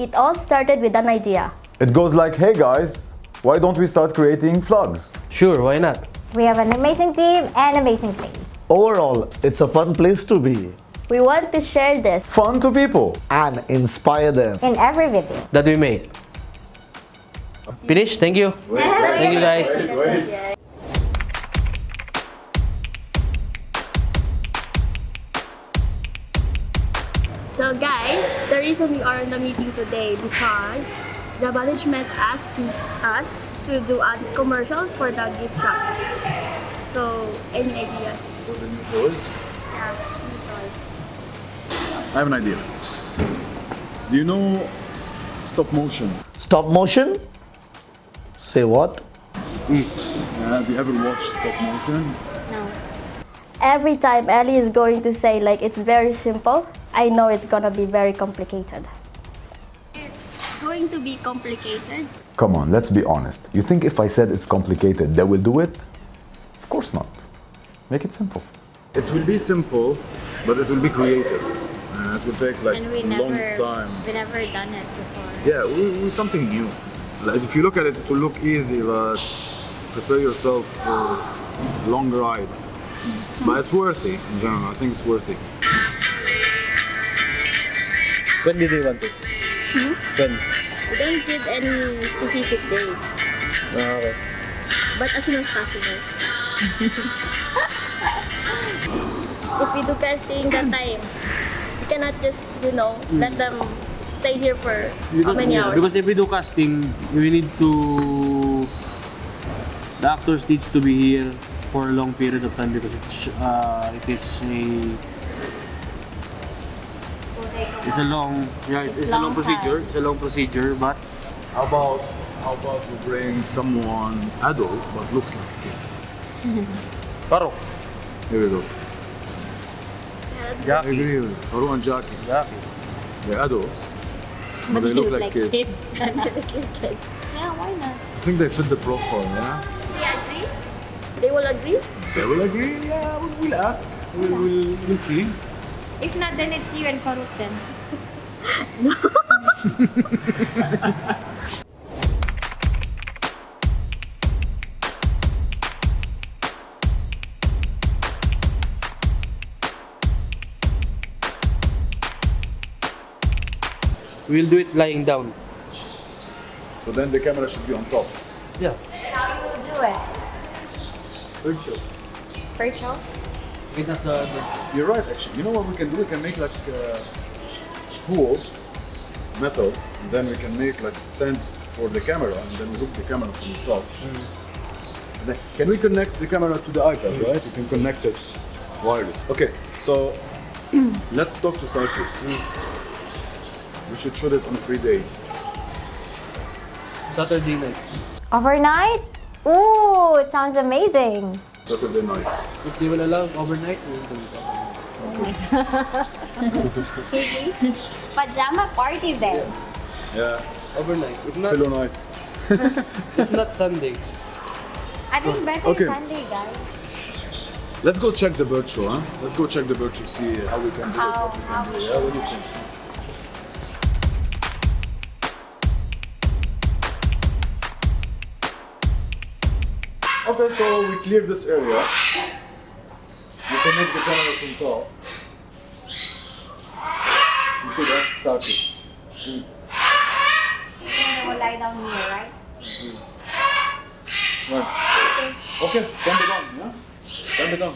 it all started with an idea. It goes like, hey guys, why don't we start creating vlogs? Sure, why not? We have an amazing team and amazing place. Overall, it's a fun place to be We want to share this. Fun to people. and inspire them. In every video. That we make. Finish? Thank you. Thank you guys. So reason we are in the meeting today because the management asked us to do a commercial for the gift shop. So, any idea? For the new toys? Yeah, new toys. I have an idea. Do you know stop motion? Stop motion? Say what? Yeah, have you ever watched stop motion? No. Every time Ellie is going to say like it's very simple, I know it's gonna be very complicated. It's going to be complicated. Come on, let's be honest. You think if I said it's complicated, they will do it? Of course not. Make it simple. It will be simple, but it will be creative. And it will take like we a long never, time. we never done it before. Yeah, we, we something new. Like if you look at it, it will look easy, but prepare yourself for a long ride. But it's worthy in general. I think it's worthy. When did they want it? When? We don't give any specific day, Ah, okay. but as soon as possible. if we do casting that time, we cannot just, you know, let them stay here for how many hours? Because if we do casting, we need to... The actors needs to be here for a long period of time because it's, uh, it is a... It's a long, yeah, it's, It's it's a long long procedure. time. It's a long procedure, but How about how about you bring someone adult but looks like a kid? Paro. Here we go. I agree with you. Haru and Jackie. Jackie. They're adults, but they look like kids. kids. yeah, why not? I think they fit the profile, yeah? They agree? They will agree? They will agree, yeah, we'll, we'll ask. We'll, we'll, we'll see. If not, then it's you and Farooq then. We'll do it lying down. So then the camera should be on top. Yeah. How you will do it? Virtual. Virtual? Okay, that's the, the You're right, actually. You know what we can do? We can make like uh, tools, metal, and then we can make like a stand for the camera, and then we hook the camera from the top. Hmm. And then, can we connect the camera to the iPad, hmm. right? You can connect it wireless. Okay, so let's talk to Cycle. Hmm. We should shoot it on a free day. Saturday night. Overnight? Ooh, it sounds amazing. Saturday night. If they will allow overnight, we'll do it overnight. Pajama party then. Yeah, Overnight. If not, pillow night. if not Sunday. I think better Okay. Sunday, guys. Let's go check the bird show, huh? Let's go check the bird show, see how we can do How- it. what we can do. we- Yeah, what do you think? Okay, so we clear this area. We connect the camera from top. We should ask Saki. Then we'll lie down here, right? Mm-hmm. Right. Okay, turn it on, yeah? Turn it on.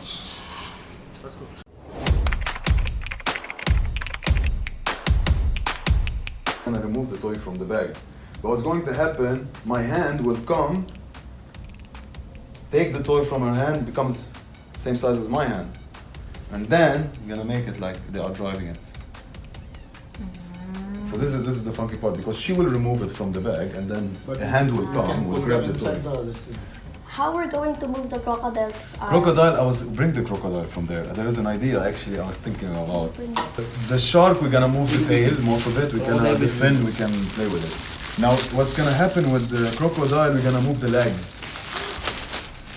Let's go. I'm gonna remove the toy from the bag. But what's going to happen, my hand will come, take the toy from her hand, becomes same size as my hand. And then I'm gonna make it like they are driving it. So this is this is the funky part because she will remove it from the bag and then the hand will come, will grab the toy. How we're going to move the crocodiles? uh, Crocodile, I was bring the crocodile from there. There is an idea actually I was thinking about. The shark, we're gonna move the tail, most of it. We can have the fin, we can play with it. Now, what's gonna happen with the crocodile? We're gonna move the legs.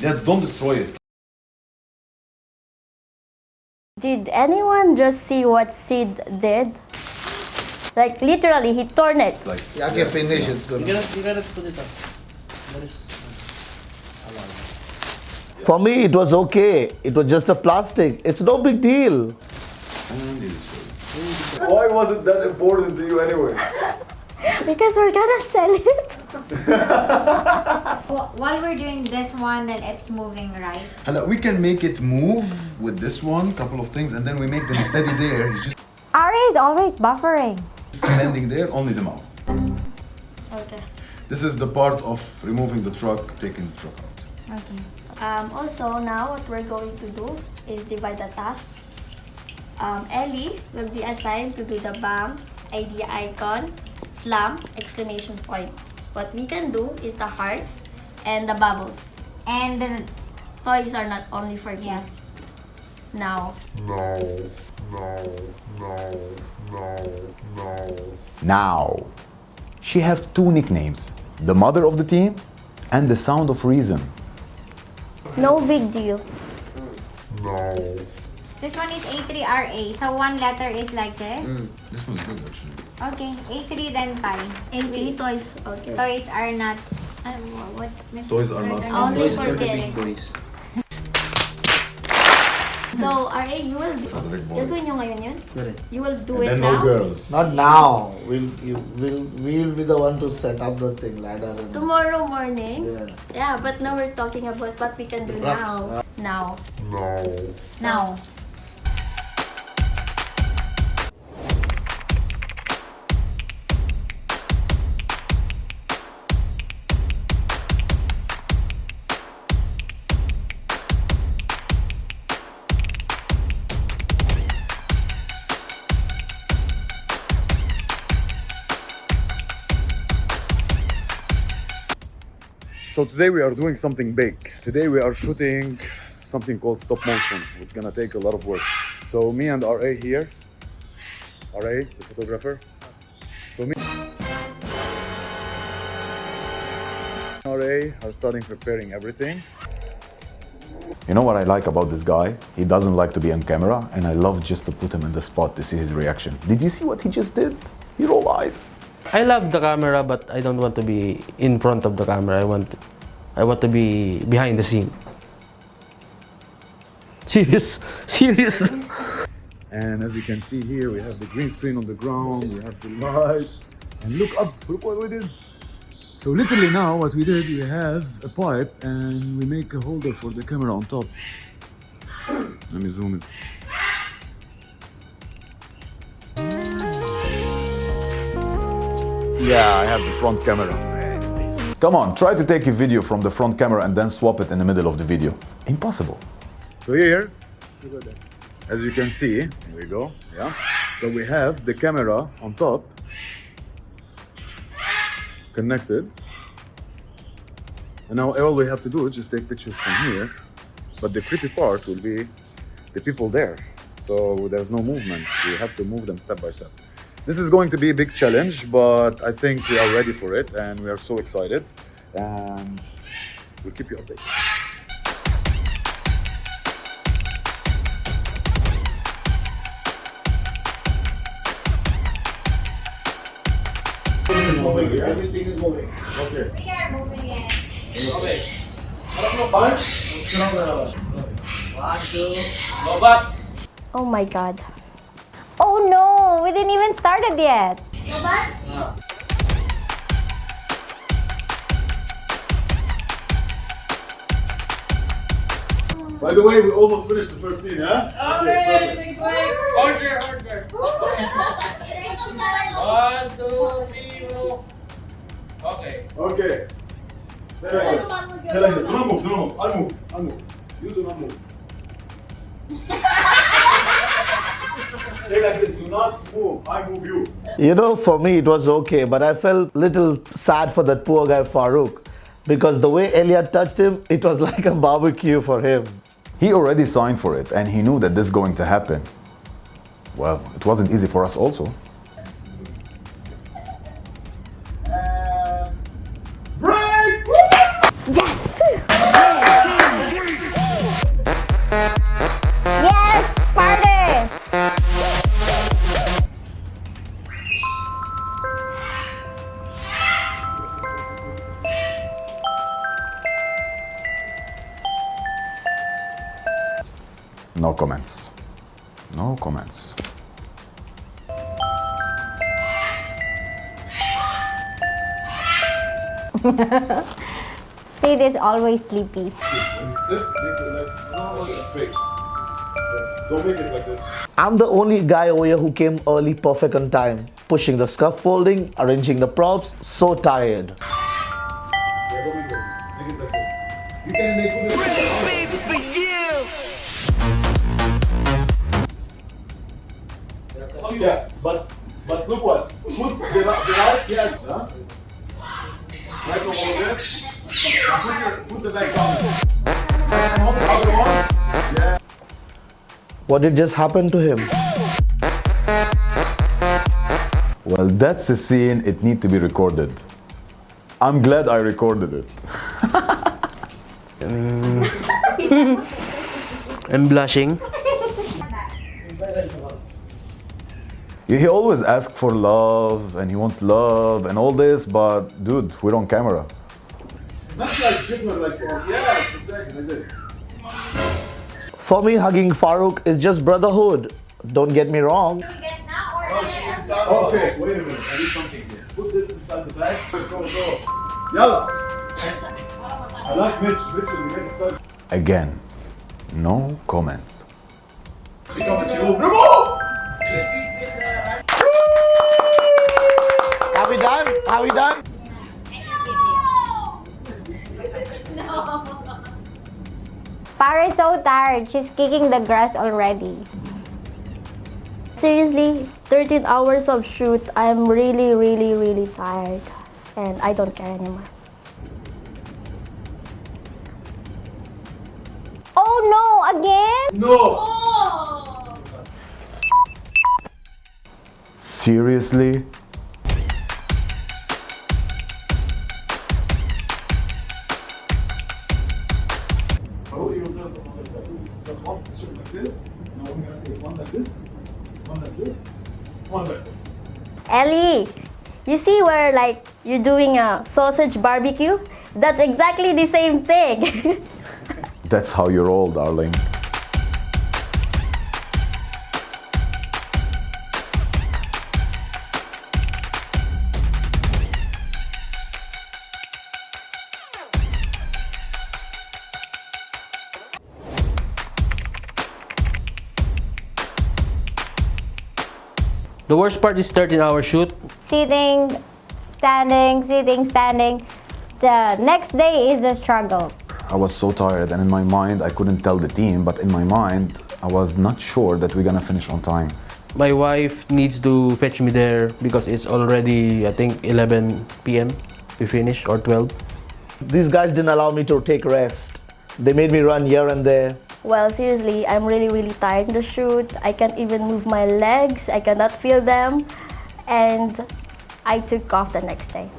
Yeah, don't destroy it. Did anyone just see what Sid did? Like literally, he torn it. Like Yeah, okay, finish. It's You good. cannot, you cannot put it up. That is uh, For me, it was okay. It was just a plastic. It's no big deal. why was it that important to you anyway? Because we're gonna sell it. Wh- While we're doing this one, then it's moving, right? Hello, we can make it move with this one, couple of things, and then we make them steady there. He's just Ari is always buffering. standing there, only the mouth. Okay. This is the part of removing the truck, taking the truck out. Okay. Um, also, now what we're going to do is divide the task. Um, Ellie will be assigned to do the bang, idea icon, slam, exclamation point. What we can do is the hearts and the bubbles. And the, Toys are not only for kids. Now, Now, she have two nicknames, the mother of the team and the sound of reason. no big deal. This one is A3RA. So one letter is like this. This one's good actually. Okay. A3 then pi. Okay, toys. Okay. Toys are not. Ano, what's Toys are not- Only Toys for for the big kids. So, RA, you will For boys. Gagawin nyo ngayon yun? You will do And it then now? no girls. Not now. We'll you, we'll we'll be the one to set up the thing ladder and Tomorrow morning? yeah. Yeah, but now we're talking about what we can do Props. now. Now. Now. So today we are doing something big. Today we are shooting something called stop motion. It's gonna take a lot of work. So me and RA here, RA, the photographer. So me RA are starting preparing everything. You know what I like about this guy? He doesn't like to be on camera, and I love just to put him in the spot to see his reaction. Did you see what he just did? He roll eyes. I love the camera, but I don't want to be in front of the camera. I want, I want to be behind the scene. Serious, serious. And as you can see here, we have the green screen on the ground, we have the lights, and look up, look what we did. So literally now what we did, we have a pipe and we make a holder for the camera on top. Let me zoom in. Yeah, I have the front camera. Come on, try to take a video from the front camera and then swap it in the middle of the video. Impossible. So here, as you can see, here we go, yeah. So we have the camera on top, connected. And now all we have to do is just take pictures from here. But the creepy part will be the people there. So there's no movement. We have to move them step by step. This is going to be a big challenge, but I think we are ready for it and we are so excited. And we'll keep you updated. Everything is moving. Okay. We are moving it. Oh my god. Oh no! We didn't even started yet. By the way, we almost finished the first scene, huh? Order, order. One, two, three, four. Okay. Okay. Stay like this. Stay like this. Do not move, do not move. I'll move. I'll move. You do not move. Stay like this. Do not move. I move you. You know, for me it was okay, but I felt little sad for that poor guy Farouk. Because the way Elliot touched him, it was like a barbecue for him. He already signed for it and he knew that this is going to happen. Well, it wasn't easy for us also. Sid is always sleepy. Sit, make it like, no, no, straight. Don't make it like this. I'm the only guy over here who came early perfect on time. Pushing the scaffolding, arranging the props, so tired. Yeah, don't make it like this. Make it like this. You can make it Oh, yeah, but but look what put the right, the right yes, huh? Right over there. Put your put the leg down. And hold the other one. Yeah. What did just happen to him? Well, that's a scene, it need to be recorded. I'm glad I recorded it. I'm blushing. He he always asks for love and he wants love and all this, but dude, we're on camera. Not like different like oh, yes, exactly like. For me, hugging Farouk is just brotherhood. Don't get me wrong. Okay, wait a minute. I need something here. Put this inside the bag. Go, go, go. Yalla. I like Mitch. Mitch will get inside. Again, no comment. She comes she will remove. We done? Are we done? Farah is so tired. She's kicking the grass already. Seriously, 13 hours of shoot, I'm really, really, really tired. And I don't care anymore. Oh no, again? No. Oh. Seriously? One like this, one like this. Ellie, you see where like you're doing a sausage barbecue? That's exactly the same thing. That's how you roll, darling. The worst part is 13 hour shoot. Sitting, standing, sitting, standing. The next day is the struggle. I was so tired, and in my mind, I couldn't tell the team, but in my mind, I was not sure that we're gonna finish on time. My wife needs to fetch me there because it's already, I think, 11 p.m. We finish or 12. These guys didn't allow me to take rest. They made me run here and there. Well, seriously, I'm really, really tired in the shoot. I can't even move my legs. I cannot feel them. And I took off the next day.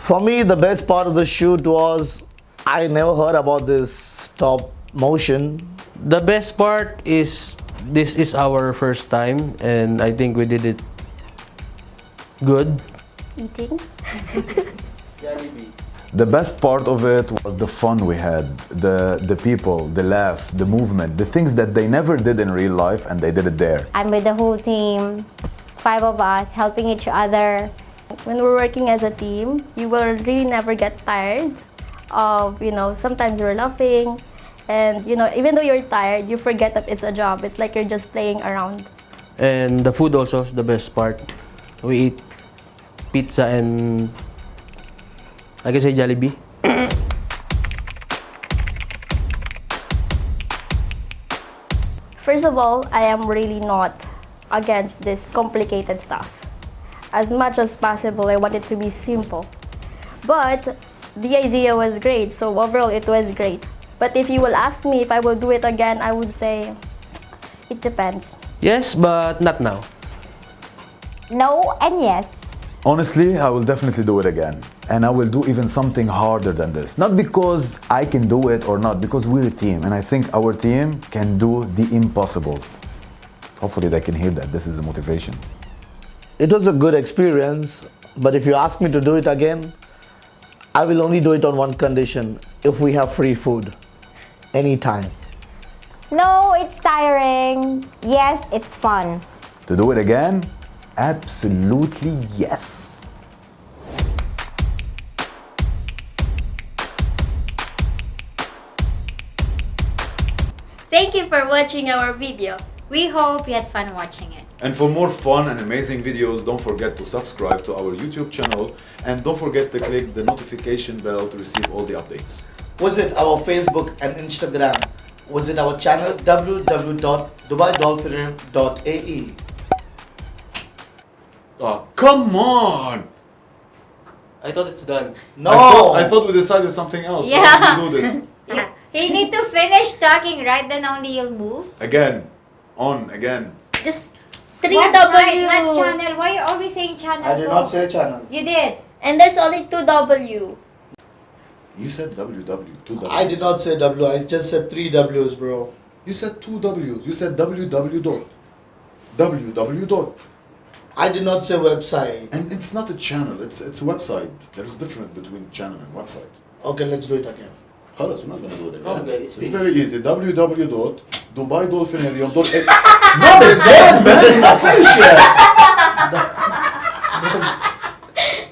For me, the best part of the shoot was I never heard about this stop motion. The best part is this is our first time and I think we did it good. Eating. The best part of it was the fun we had, the, the people, the laugh, the movement, the things that they never did in real life and they did it there. I'm with the whole team, five of us helping each other. When we're working as a team, you will really never get tired of, you know, sometimes you're laughing and, you know, even though you're tired, you forget that it's a job. It's like you're just playing around. And the food also is the best part. We eat pizza and I can say Jollibee. First of all, I am really not against this complicated stuff. As much as possible, I want it to be simple. But the idea was great, so overall it was great. But if you will ask me if I will do it again, I would say it depends. Yes, but not now. No and yes. Honestly, I will definitely do it again. And I will do even something harder than this. Not because I can do it or not, because we're a team. And I think our team can do the impossible. Hopefully they can hear that. This is a motivation. It was a good experience, but if you ask me to do it again, I I will only do it on one condition if we have free food. Anytime. No, it's tiring. Yes, it's fun. To do it again? Absolutely yes. Thank you for watching our video. We hope you had fun watching it. And for more fun and amazing videos, don't forget to subscribe to our YouTube channel and don't forget to click the notification bell to receive all the updates. Visit our Facebook and Instagram. Visit our channel www.dubaidolphin.ae. Oh, come on! I thought it's done. No! I thought, I thought we decided something else. Why Yeah. did we do this? You, you need to finish talking, right? Then only you'll move. Again. On, again. Just What 3W. side, not channel. Why you always saying channel? I did Go. not say channel. You did. And there's only 2W. You said W, W, two W's. I did not say W, I just said three W's, bro. You said two W's. You said W, W dot. WW dot. I did not say website. And it's not a channel, it's it's a website. There is difference between channel and website. Okay, let's do it again. خلاص we're not gonna do it again. Okay, it's speak. very easy. www dot dubai dolphinarium dot. No, it's done, man. Not finished yet.